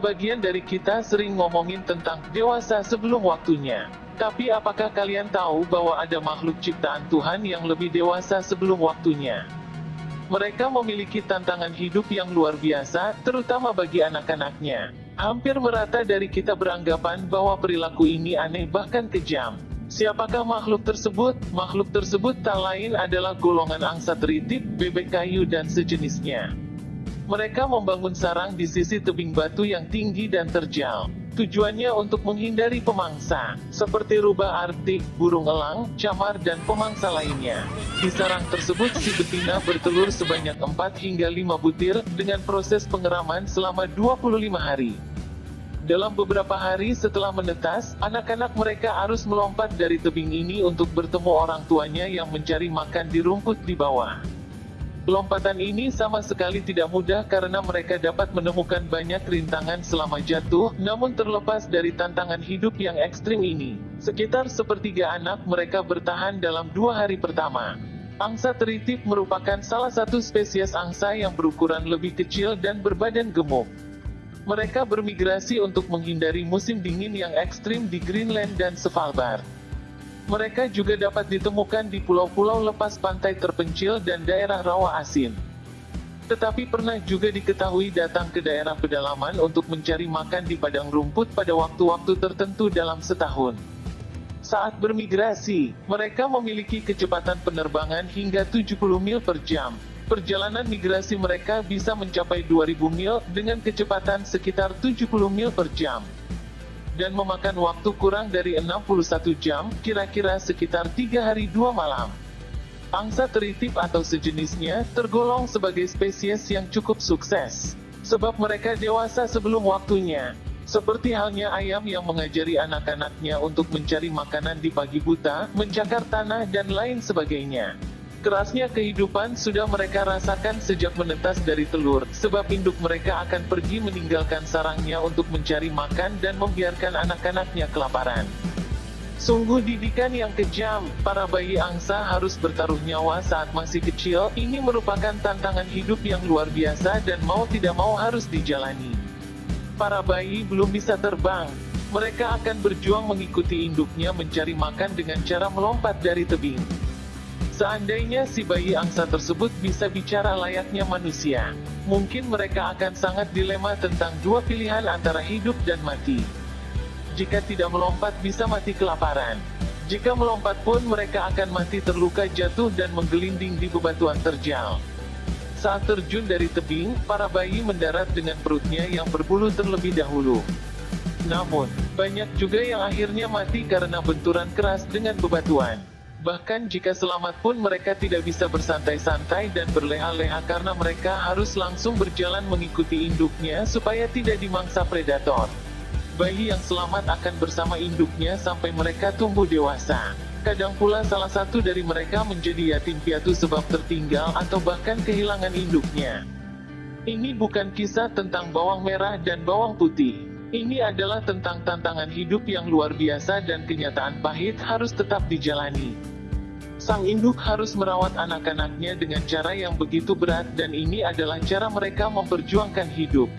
Sebagian dari kita sering ngomongin tentang dewasa sebelum waktunya. Tapi apakah kalian tahu bahwa ada makhluk ciptaan Tuhan yang lebih dewasa sebelum waktunya? Mereka memiliki tantangan hidup yang luar biasa, terutama bagi anak-anaknya. Hampir merata dari kita beranggapan bahwa perilaku ini aneh bahkan kejam. Siapakah makhluk tersebut? Makhluk tersebut tak lain adalah golongan angsa teritip, bebek kayu dan sejenisnya. Mereka membangun sarang di sisi tebing batu yang tinggi dan terjal. Tujuannya untuk menghindari pemangsa, seperti rubah artik, burung elang, camar dan pemangsa lainnya. Di sarang tersebut si betina bertelur sebanyak 4 hingga 5 butir, dengan proses pengeraman selama 25 hari. Dalam beberapa hari setelah menetas, anak-anak mereka harus melompat dari tebing ini untuk bertemu orang tuanya yang mencari makan di rumput di bawah. Lompatan ini sama sekali tidak mudah karena mereka dapat menemukan banyak rintangan selama jatuh, namun terlepas dari tantangan hidup yang ekstrim ini, sekitar sepertiga anak mereka bertahan dalam dua hari pertama. Angsa teritip merupakan salah satu spesies angsa yang berukuran lebih kecil dan berbadan gemuk. Mereka bermigrasi untuk menghindari musim dingin yang ekstrim di Greenland dan Svalbard. Mereka juga dapat ditemukan di pulau-pulau lepas pantai terpencil dan daerah rawa asin. Tetapi pernah juga diketahui datang ke daerah pedalaman untuk mencari makan di padang rumput pada waktu-waktu tertentu dalam setahun. Saat bermigrasi, mereka memiliki kecepatan penerbangan hingga 70 mil per jam. Perjalanan migrasi mereka bisa mencapai 2000 mil dengan kecepatan sekitar 70 mil per jam dan memakan waktu kurang dari 61 jam, kira-kira sekitar 3 hari 2 malam. Angsa teritip atau sejenisnya, tergolong sebagai spesies yang cukup sukses. Sebab mereka dewasa sebelum waktunya. Seperti halnya ayam yang mengajari anak-anaknya untuk mencari makanan di pagi buta, mencakar tanah dan lain sebagainya. Kerasnya kehidupan sudah mereka rasakan sejak menetas dari telur, sebab induk mereka akan pergi meninggalkan sarangnya untuk mencari makan dan membiarkan anak-anaknya kelaparan. Sungguh didikan yang kejam, para bayi angsa harus bertaruh nyawa saat masih kecil, ini merupakan tantangan hidup yang luar biasa dan mau tidak mau harus dijalani. Para bayi belum bisa terbang, mereka akan berjuang mengikuti induknya mencari makan dengan cara melompat dari tebing. Seandainya si bayi angsa tersebut bisa bicara layaknya manusia, mungkin mereka akan sangat dilema tentang dua pilihan antara hidup dan mati. Jika tidak melompat bisa mati kelaparan. Jika melompat pun mereka akan mati terluka jatuh dan menggelinding di bebatuan terjal. Saat terjun dari tebing, para bayi mendarat dengan perutnya yang berbulu terlebih dahulu. Namun, banyak juga yang akhirnya mati karena benturan keras dengan bebatuan. Bahkan jika selamat pun mereka tidak bisa bersantai-santai dan berleha-leha karena mereka harus langsung berjalan mengikuti induknya supaya tidak dimangsa predator. Bayi yang selamat akan bersama induknya sampai mereka tumbuh dewasa. Kadang pula salah satu dari mereka menjadi yatim piatu sebab tertinggal atau bahkan kehilangan induknya. Ini bukan kisah tentang bawang merah dan bawang putih. Ini adalah tentang tantangan hidup yang luar biasa dan kenyataan pahit harus tetap dijalani. Sang induk harus merawat anak-anaknya dengan cara yang begitu berat dan ini adalah cara mereka memperjuangkan hidup.